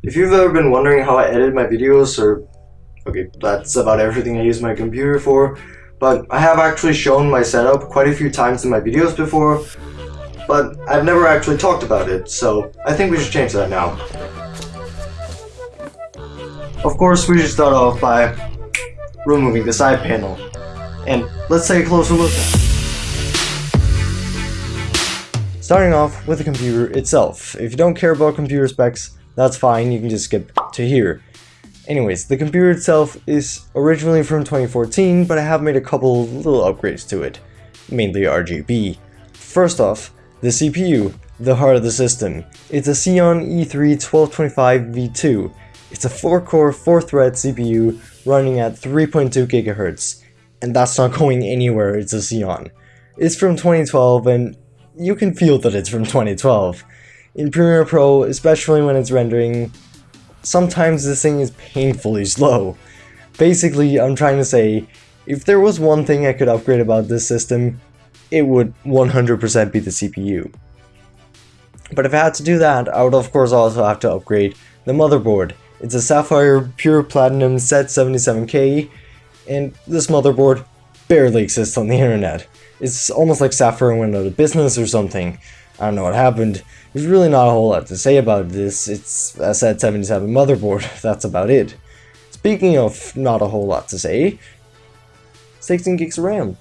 If you've ever been wondering how I edit my videos, or okay, that's about everything I use my computer for, but I have actually shown my setup quite a few times in my videos before, but I've never actually talked about it, so I think we should change that now. Of course, we should start off by removing the side panel, and let's take a closer look at it. Starting off with the computer itself. If you don't care about computer specs, that's fine, you can just skip to here. Anyways, the computer itself is originally from 2014, but I have made a couple little upgrades to it, mainly RGB. First off, the CPU, the heart of the system. It's a Xeon E3 1225 V2. It's a 4-core, 4-thread CPU running at 3.2 GHz, and that's not going anywhere, it's a Xeon. It's from 2012, and you can feel that it's from 2012. In Premiere Pro, especially when it's rendering, sometimes this thing is painfully slow. Basically, I'm trying to say, if there was one thing I could upgrade about this system, it would 100% be the CPU. But if I had to do that, I would of course also have to upgrade the motherboard. It's a Sapphire Pure Platinum Z77K, and this motherboard barely exists on the internet. It's almost like Sapphire went out of business or something. I don't know what happened. There's really not a whole lot to say about this. It's a Z77 motherboard, that's about it. Speaking of not a whole lot to say, 16 gigs of RAM.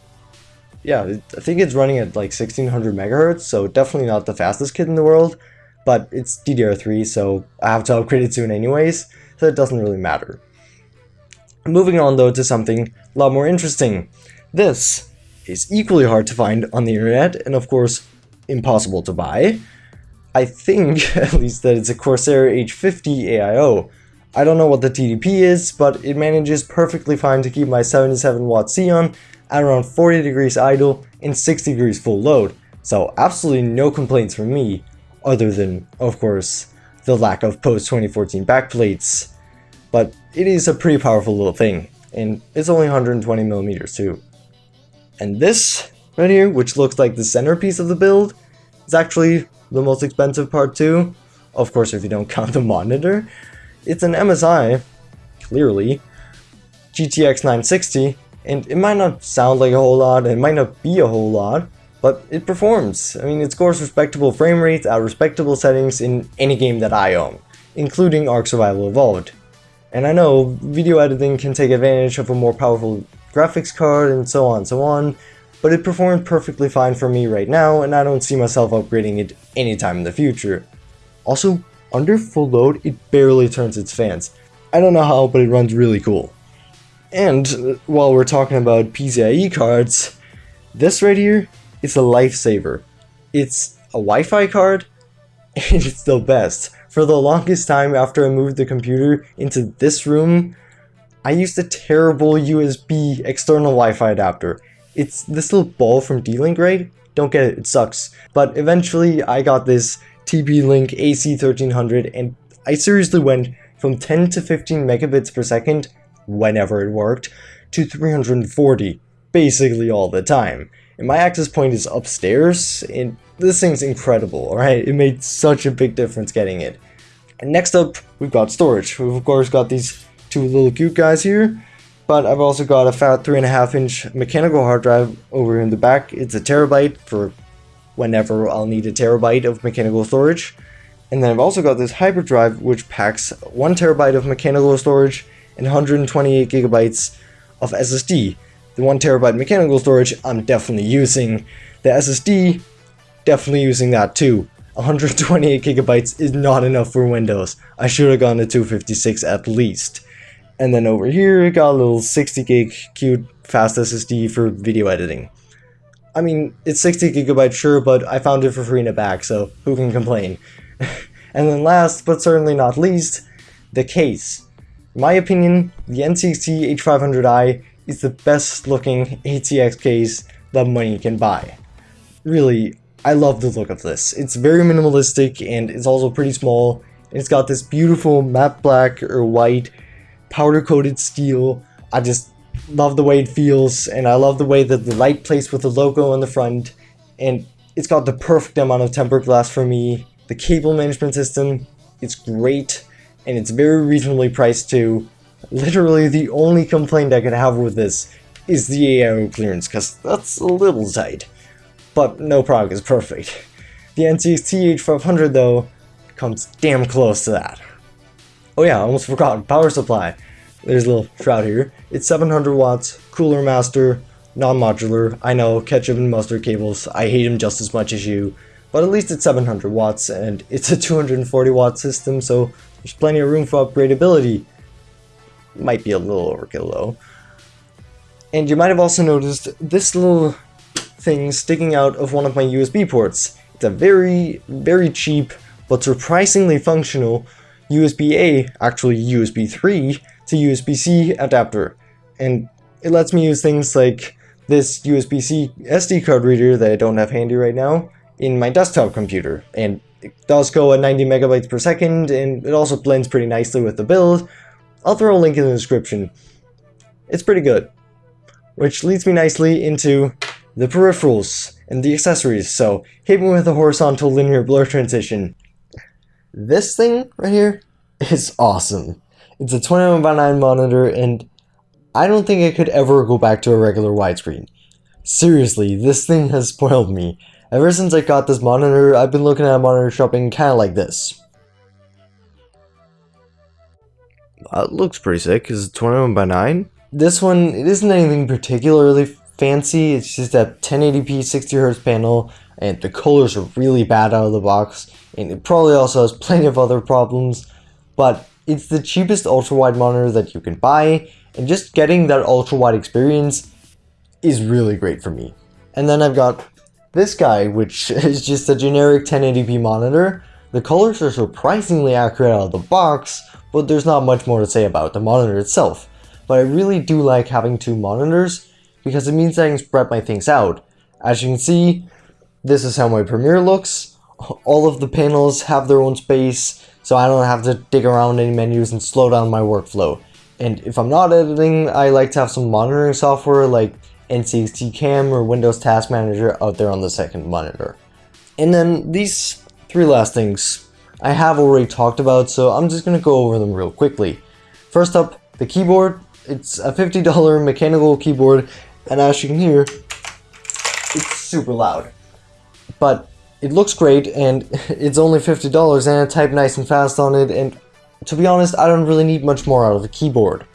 Yeah, I think it's running at like 1600 megahertz, so definitely not the fastest kit in the world, but it's DDR3, so I have to upgrade it soon anyways, so it doesn't really matter. Moving on though to something a lot more interesting. This is equally hard to find on the internet, and of course, impossible to buy. I think, at least, that it's a Corsair H50 AIO. I don't know what the TDP is, but it manages perfectly fine to keep my 77 watt Xeon at around 40 degrees idle and 60 degrees full load, so absolutely no complaints from me, other than, of course, the lack of post-2014 backplates. But it is a pretty powerful little thing, and it's only 120 millimeters too. And this right here, which looks like the centerpiece of the build, is actually the most expensive part too. Of course, if you don't count the monitor. It's an MSI, clearly, GTX 960, and it might not sound like a whole lot, it might not be a whole lot, but it performs. I mean, it scores respectable frame rates at respectable settings in any game that I own, including Ark Survival Evolved. And I know video editing can take advantage of a more powerful graphics card and so on and so on, but it performed perfectly fine for me right now and I don't see myself upgrading it anytime in the future. Also, under full load, it barely turns its fans. I don't know how, but it runs really cool. And uh, while we're talking about PCIe cards, this right here is a lifesaver. It's a Wi-Fi card, and it's the best. For the longest time after I moved the computer into this room, I used a terrible USB external Wi-Fi adapter. It's this little ball from D-Link, right? Don't get it, it sucks. But eventually I got this TP-Link AC1300 and I seriously went from 10 to 15 megabits per second, whenever it worked, to 340, basically all the time. And my access point is upstairs, and this thing's incredible, alright? It made such a big difference getting it. And next up, we've got storage. We've of course got these two little cute guys here. But I've also got a fat 3.5 inch mechanical hard drive over in the back. It's a terabyte for whenever I'll need a terabyte of mechanical storage. And then I've also got this hyperdrive which packs 1 terabyte of mechanical storage and 128 gigabytes of SSD. The 1 terabyte mechanical storage I'm definitely using. The SSD, definitely using that too. 128 gigabytes is not enough for Windows. I should have gone to 256 at least. And then over here, it got a little 60 gig cute fast SSD for video editing. I mean, it's 60 gigabytes sure, but I found it for free in a bag, so who can complain? and then last, but certainly not least, the case. In my opinion, the NZXT H500i is the best looking ATX case that money can buy. Really, I love the look of this. It's very minimalistic and it's also pretty small. It's got this beautiful matte black or white powder coated steel. I just love the way it feels and I love the way that the light plays with the logo on the front and it's got the perfect amount of tempered glass for me. The cable management system, it's great and it's very reasonably priced too. Literally the only complaint I could have with this is the AIO clearance, because that's a little tight. But no product is perfect. The NZXT H500 though, comes damn close to that. Oh yeah, I almost forgot, power supply. There's a little shroud here. It's 700 watts, cooler master, non-modular. I know, ketchup and mustard cables, I hate them just as much as you. But at least it's 700 watts, and it's a 240 watt system, so there's plenty of room for upgradability. Might be a little overkill though. And you might have also noticed this little thing sticking out of one of my USB ports. It's a very, very cheap, but surprisingly functional USB-A, actually USB 3, to USB-C adapter. And it lets me use things like this USB-C SD card reader that I don't have handy right now in my desktop computer. And it does go at 90 megabytes per second, and it also blends pretty nicely with the build. I'll throw a link in the description. It's pretty good. Which leads me nicely into the peripherals and the accessories, so hit me with a horizontal linear blur transition. This thing right here is awesome. It's a 21 by 9 monitor and I don't think I could ever go back to a regular widescreen. Seriously, this thing has spoiled me. Ever since I got this monitor, I've been looking at monitor shopping kinda like this. That looks pretty sick. Is it 21 by 9? This one, it isn't anything particularly fancy. It's just a 1080p 60Hz panel, and the colors are really bad out of the box, and it probably also has plenty of other problems, but it's the cheapest ultra-wide monitor that you can buy, and just getting that ultra-wide experience is really great for me. And then I've got this guy, which is just a generic 1080p monitor. The colors are surprisingly accurate out of the box, but there's not much more to say about the monitor itself. But I really do like having two monitors, because it means I can spread my things out. As you can see, this is how my Premiere looks. All of the panels have their own space, so I don't have to dig around any menus and slow down my workflow. And if I'm not editing, I like to have some monitoring software like NZXT Cam or Windows Task Manager out there on the second monitor. And then these three last things I have already talked about, so I'm just going to go over them real quickly. First up, the keyboard. It's a $50 mechanical keyboard, and as you can hear, it's super loud. But it looks great, and it's only $50, and I type nice and fast on it, and to be honest, I don't really need much more out of the keyboard.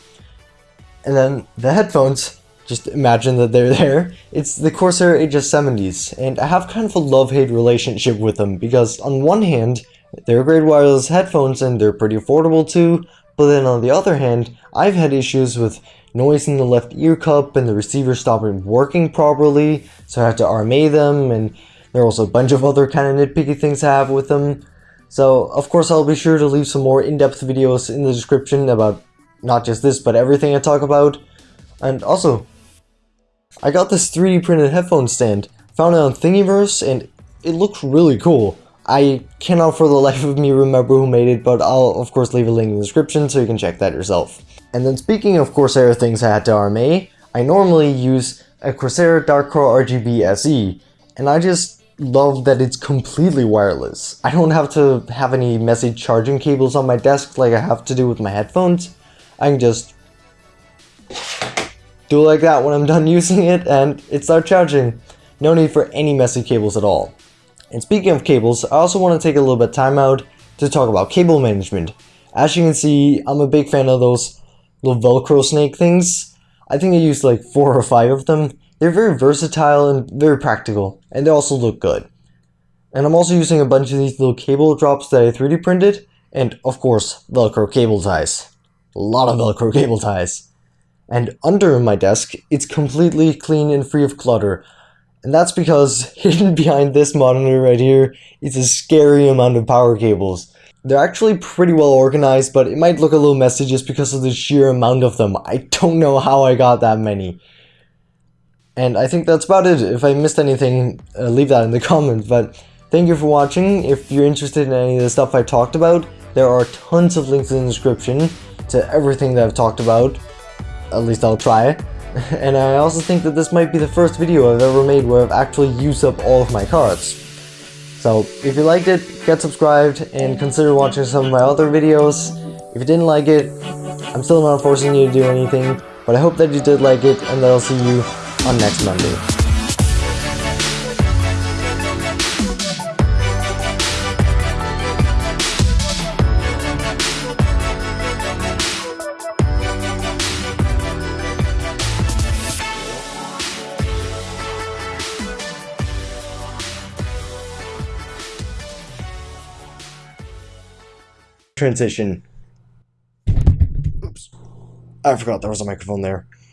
And then the headphones, just imagine that they're there. It's the Corsair HS70s, and I have kind of a love-hate relationship with them, because on one hand, they're great wireless headphones and they're pretty affordable too, but then on the other hand, I've had issues with noise in the left ear cup and the receiver stopping working properly, so I had to RMA them, and there are also a bunch of other kind of nitpicky things I have with them. So, of course, I'll be sure to leave some more in-depth videos in the description about not just this, but everything I talk about. And also, I got this 3D printed headphone stand, found it on Thingiverse, and it looks really cool. I cannot for the life of me remember who made it, but I'll of course leave a link in the description so you can check that yourself. And then speaking of Corsair things I had to RMA, I normally use a Corsair Darkcore RGB SE, and I just love that it's completely wireless. I don't have to have any messy charging cables on my desk like I have to do with my headphones. I can just do it like that when I'm done using it and it starts charging. No need for any messy cables at all. And speaking of cables, I also want to take a little bit of time out to talk about cable management. As you can see, I'm a big fan of those little velcro snake things. I think I used like four or five of them they're very versatile and very practical, and they also look good. And I'm also using a bunch of these little cable drops that I 3D printed, and of course, Velcro cable ties. A lot of Velcro cable ties. And under my desk, it's completely clean and free of clutter. And that's because hidden behind this monitor right here is a scary amount of power cables. They're actually pretty well organized, but it might look a little messy just because of the sheer amount of them. I don't know how I got that many. And I think that's about it. If I missed anything, uh, leave that in the comments. But thank you for watching. If you're interested in any of the stuff I talked about, there are tons of links in the description to everything that I've talked about. At least I'll try. and I also think that this might be the first video I've ever made where I've actually used up all of my cards. So if you liked it, get subscribed and consider watching some of my other videos. If you didn't like it, I'm still not forcing you to do anything, but I hope that you did like it and that I'll see you on next Monday. transition. Oops. I forgot there was a microphone there.